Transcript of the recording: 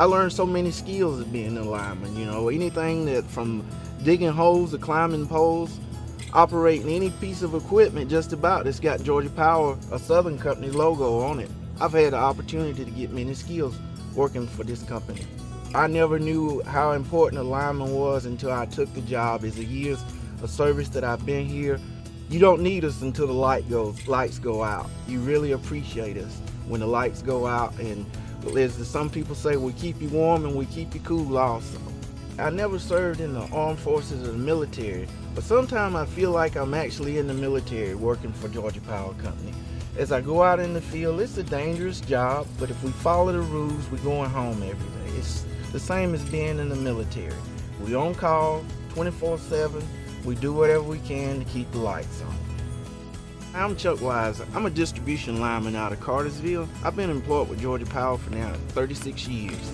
I learned so many skills of being a lineman, you know, anything that from digging holes to climbing poles, operating any piece of equipment just about that's got Georgia Power, a Southern Company logo on it. I've had the opportunity to get many skills working for this company. I never knew how important a lineman was until I took the job. As a years of service that I've been here, you don't need us until the light goes, lights go out. You really appreciate us when the lights go out and as some people say, we keep you warm and we keep you cool also. I never served in the armed forces or the military, but sometimes I feel like I'm actually in the military working for Georgia Power Company. As I go out in the field, it's a dangerous job, but if we follow the rules, we're going home every day. It's the same as being in the military. We on call 24-7. We do whatever we can to keep the lights on. I'm Chuck Wise. I'm a distribution lineman out of Cartersville. I've been employed with Georgia Power for now 36 years.